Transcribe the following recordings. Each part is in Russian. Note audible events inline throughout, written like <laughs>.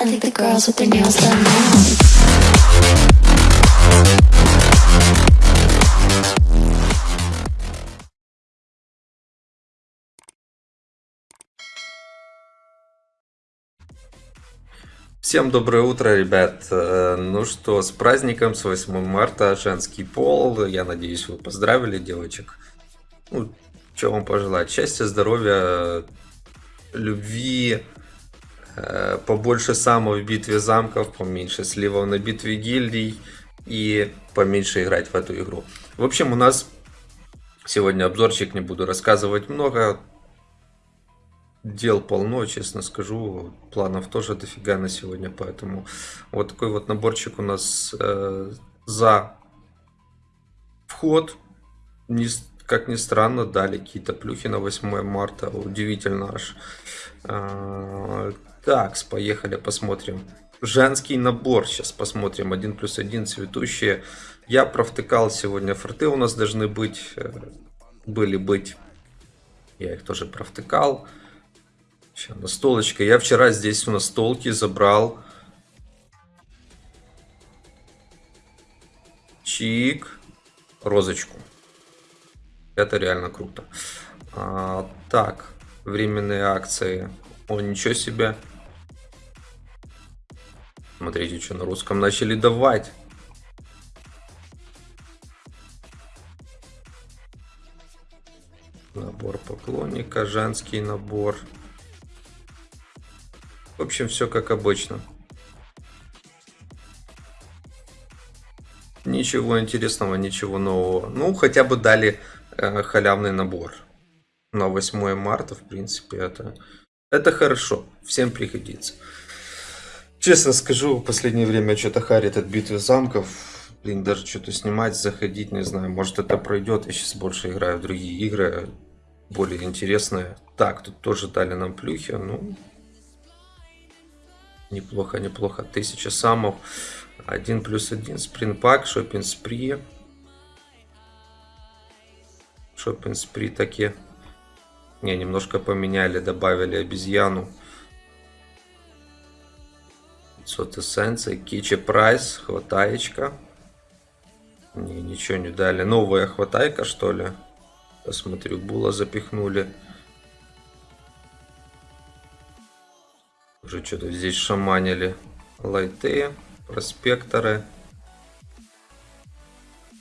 I think the girls with their nails done now. Всем доброе утро, ребят. Э, Ну что, с праздником, с 8 марта, женский пол. Я надеюсь, вы поздравили девочек. Ну, что вам пожелать? Счастья, здоровья, любви, побольше самов в битве замков, поменьше сливов на битве гильдий и поменьше играть в эту игру. В общем, у нас сегодня обзорчик, не буду рассказывать много. Дел полно, честно скажу. Планов тоже дофига на сегодня, поэтому вот такой вот наборчик у нас э, за вход. Не как ни странно, дали какие-то плюхи на 8 марта. Удивительно аж. А, Так, поехали, посмотрим. Женский набор. Сейчас посмотрим. 1 плюс 1 цветущие. Я провтыкал сегодня форты у нас должны быть. э, Были быть. Я их тоже провтыкал. Сейчас настолочка. Я вчера здесь у настолки забрал. Чик. Розочку. Это реально круто. А, так, временные акции. О, ничего себе. Смотрите, что на русском начали давать. Набор поклонника, женский набор. В общем, все как обычно. Ничего интересного, ничего нового. Ну, хотя бы дали халявный набор. На 8 марта, в принципе, это, это хорошо. Всем пригодится. Честно скажу, в последнее время что-то харит от битвы замков. Блин, даже что-то снимать, заходить, не знаю. Может это пройдет. Я сейчас больше играю в другие игры. Более интересные. Так, тут тоже дали нам плюхи. Ну, Неплохо, неплохо. Тысяча самов. Один плюс один. Спринпак, шопинг спри. Шопинг спри таки. Не, немножко поменяли, добавили обезьяну. 500 эссенций. Кичи прайс. Хватаечка. Не, ничего не дали. Новая хватайка, что ли? Посмотрю, була запихнули. Уже что-то здесь шаманили. Лайты, проспекторы.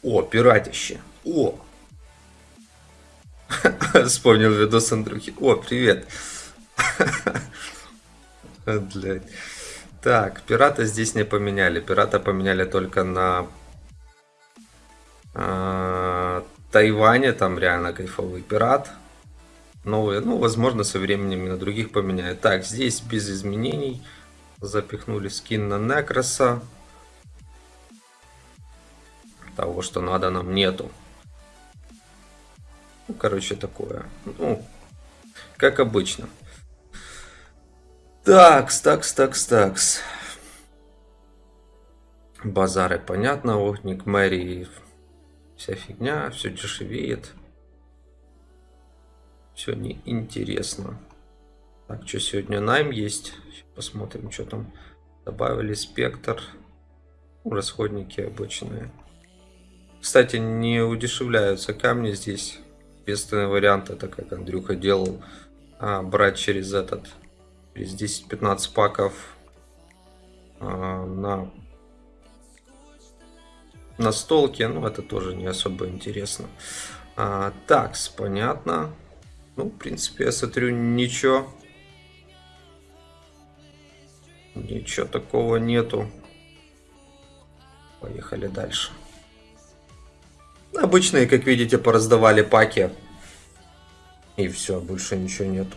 О, пиратище. О! <laughs> Вспомнил видос Андрюхи. О, привет. <laughs> Так, пирата здесь не поменяли. Пирата поменяли только на а, Тайване. Там реально кайфовый пират новые. Ну, возможно, со временем и на других поменяют. Так, здесь без изменений. Запихнули скин на Некроса. Того, что надо, нам нету. Ну, короче, такое. Ну, как обычно. Такс, такс, такс, такс. Базары, понятно. Огник, Мэри, вся фигня, все дешевеет. Все неинтересно. Так, что сегодня найм есть? Посмотрим, что там. Добавили спектр. Расходники обычные. Кстати, не удешевляются камни здесь. Единственный вариант, это как Андрюха делал, а, брать через этот, через 10-15 паков а, на на столке, ну это тоже не особо интересно. А, такс, понятно. Ну, в принципе, я смотрю, ничего. Ничего такого нету. Поехали дальше. Обычные, как видите, пораздавали паки. И все, больше ничего нету.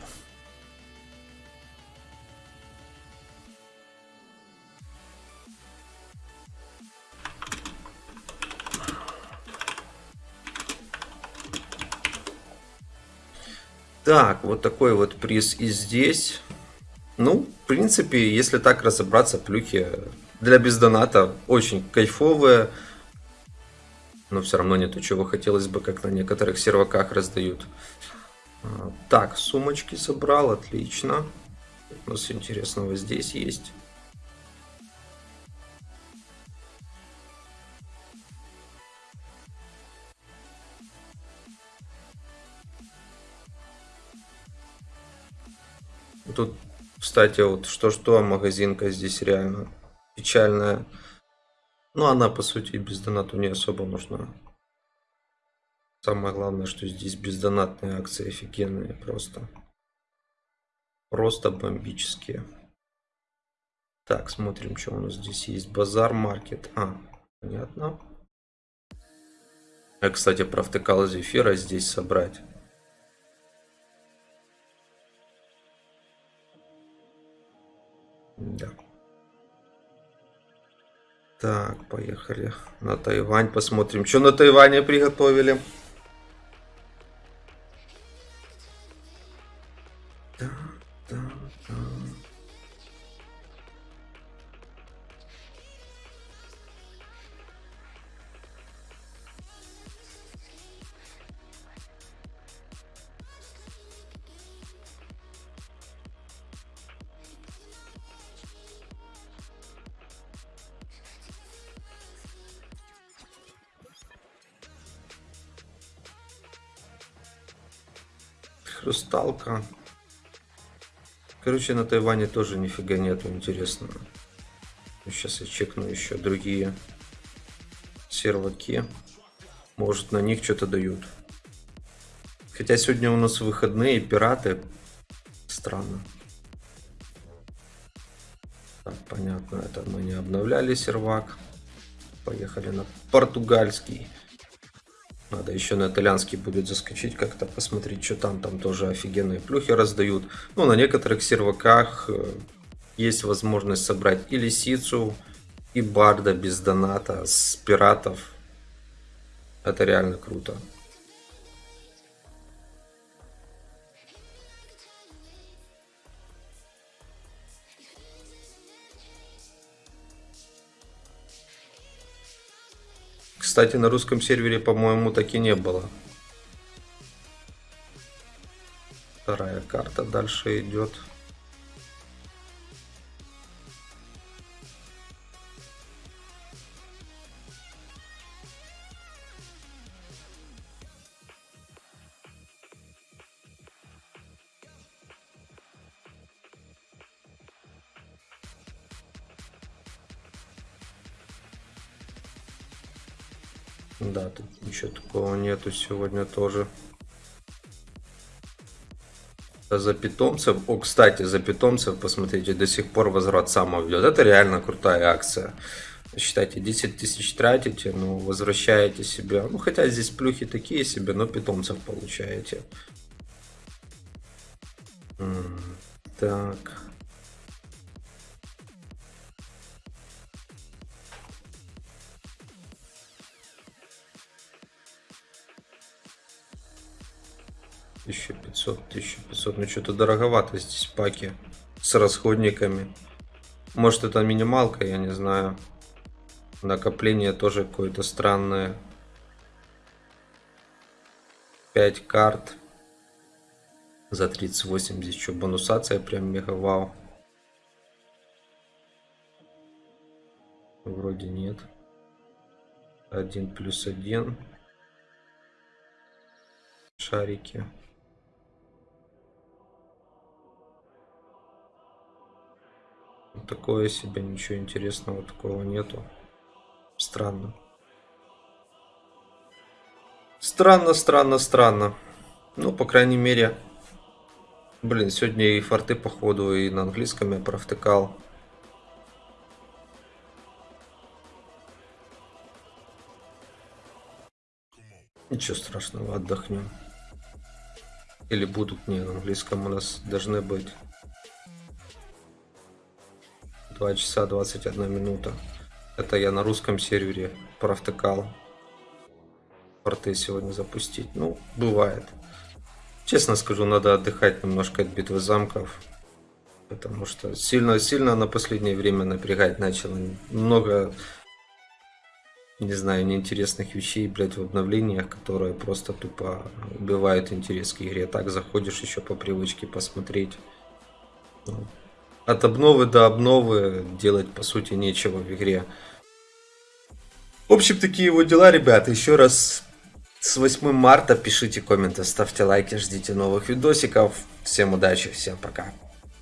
Так, вот такой вот приз и здесь. Ну, в принципе, если так разобраться, плюхи для бездоната очень кайфовые но все равно не то, чего хотелось бы, как на некоторых серваках раздают. А, так, сумочки собрал, отлично. У нас интересного здесь есть. Тут, кстати, вот что-что, магазинка здесь реально печальная. Ну, она, по сути, без доната не особо нужна. Самое главное, что здесь бездонатные акции офигенные просто. Просто бомбические. Так, смотрим, что у нас здесь есть. Базар, маркет. А, понятно. А, кстати, провтыкал зефира здесь собрать. Да. Так, поехали на Тайвань, посмотрим, что на Тайване приготовили. Хрусталка. Короче, на Тайване тоже нифига нету интересного. Сейчас я чекну еще другие серваки. Может, на них что-то дают. Хотя сегодня у нас выходные, пираты. Странно. Так, понятно, это мы не обновляли сервак. Поехали на португальский. Надо еще на итальянский будет заскочить как-то, посмотреть, что там. Там тоже офигенные плюхи раздают. Ну, на некоторых серваках э, есть возможность собрать и лисицу, и барда без доната с пиратов. Это реально круто. Кстати, на русском сервере, по-моему, так и не было. Вторая карта дальше идет. Да, тут ничего такого нету сегодня тоже. За питомцев. О, кстати, за питомцев, посмотрите, до сих пор возврат самого идет. Это реально крутая акция. Считайте, 10 тысяч тратите, ну, возвращаете себе. Ну, хотя здесь плюхи такие себе, но питомцев получаете. Так. 1500, 1500, ну что-то дороговато здесь паки с расходниками. Может это минималка, я не знаю. Накопление тоже какое-то странное. 5 карт. За 38 здесь что, бонусация прям мега вау. Вроде нет. Один плюс один. Шарики. Такое себе, ничего интересного такого нету. Странно. Странно, странно, странно. Ну, по крайней мере... Блин, сегодня и форты, походу, и на английском я провтыкал. Ничего страшного, отдохнем. Или будут, не, на английском у нас должны быть. 2 часа 21 минута. Это я на русском сервере провтыкал. Порты сегодня запустить. Ну, бывает. Честно скажу, надо отдыхать немножко от битвы замков. Потому что сильно-сильно на последнее время напрягать начало. Много, не знаю, неинтересных вещей, блядь, в обновлениях, которые просто тупо убивают интерес к игре. Так заходишь еще по привычке посмотреть. От обновы до обновы делать по сути нечего в игре. В общем, такие вот дела, ребята. Еще раз с 8 марта пишите комменты, ставьте лайки, ждите новых видосиков. Всем удачи, всем пока.